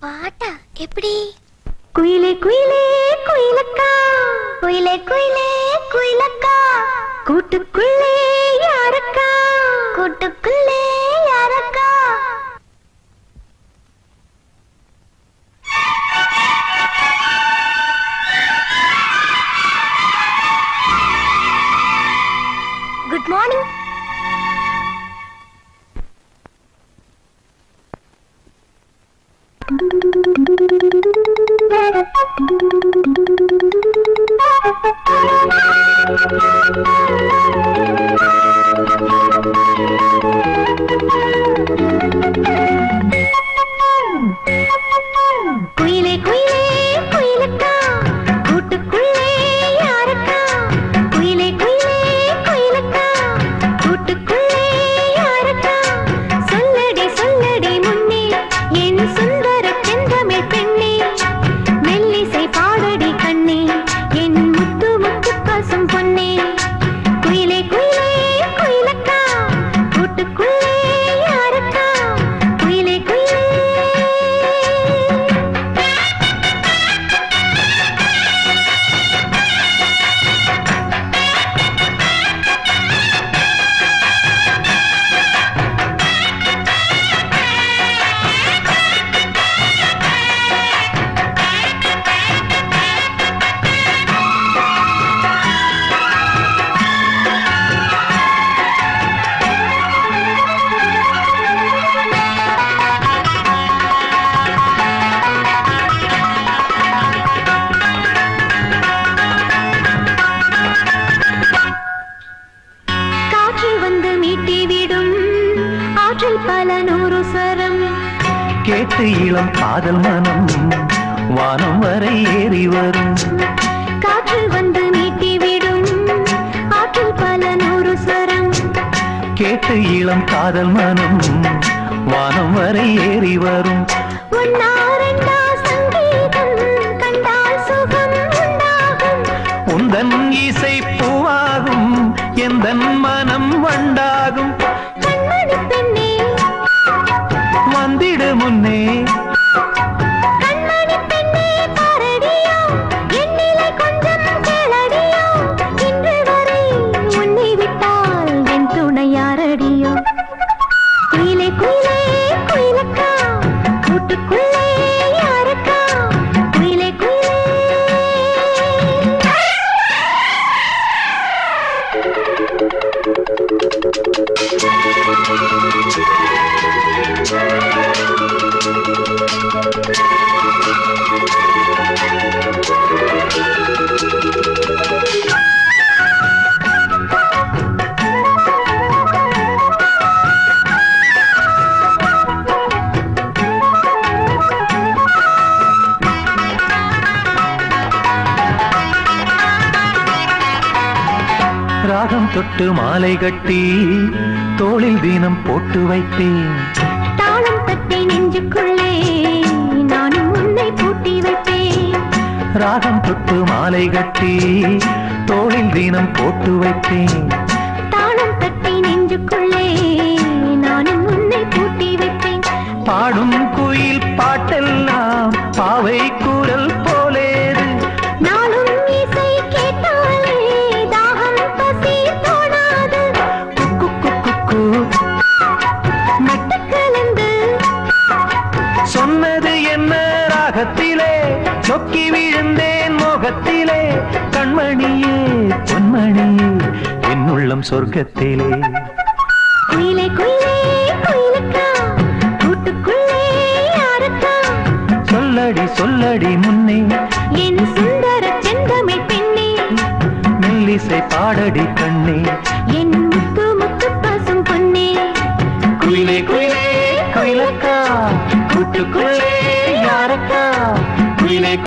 பாட்டா? எப்படி? குயிலே குயிலே குயிலக்கா. குயிலே குயிலே குயிலக்கா. கூட்டுக்குள்ளே யாரக்கா? கூட்டுக்குள்ளே கேட்டு இளம் காதல் மனம் வானம் வரை ஏறி வரும். காற்றில் வந்து மீட்டி விடும். ஆற்றில் பல நூறு சரம் கேட்டு இளம் காதல் மனம் வானம் வரை ஏறி வரும். ஒன்னா குயிலே குயிலே குயிலக்கா. கூட்டுக்குள்ளே யாரக்கா? குயிலே குயிலே. ராகம் தொட்டு மாலை கட்டி தோளில் தினம் போட்டு வைப்பேன். தாளம் தட்டி நெஞ்சுக்குள்ளே நானும் உன்னை பூட்டி வைப்பேன். ராகம் தொட்டு மாலை கட்டி தோளில் தினம் போட்டு வைப்பேன். ராகத்திலே சொக்கி விழுந்தேன் மோகத்திலே கண்மணியே பொன்மணியே என் உள்ளம் சொர்க்கத்திலே. குயிலே குயிலே குயிலக்கா கூட்டுக்குள்ளே யாரக்கா? சொல்லடி சொல்லடி முன்னே. என் சுந்தர செந்தமிழ் பெண்ணே. மெல்லிசை பாடடி கண்ணே.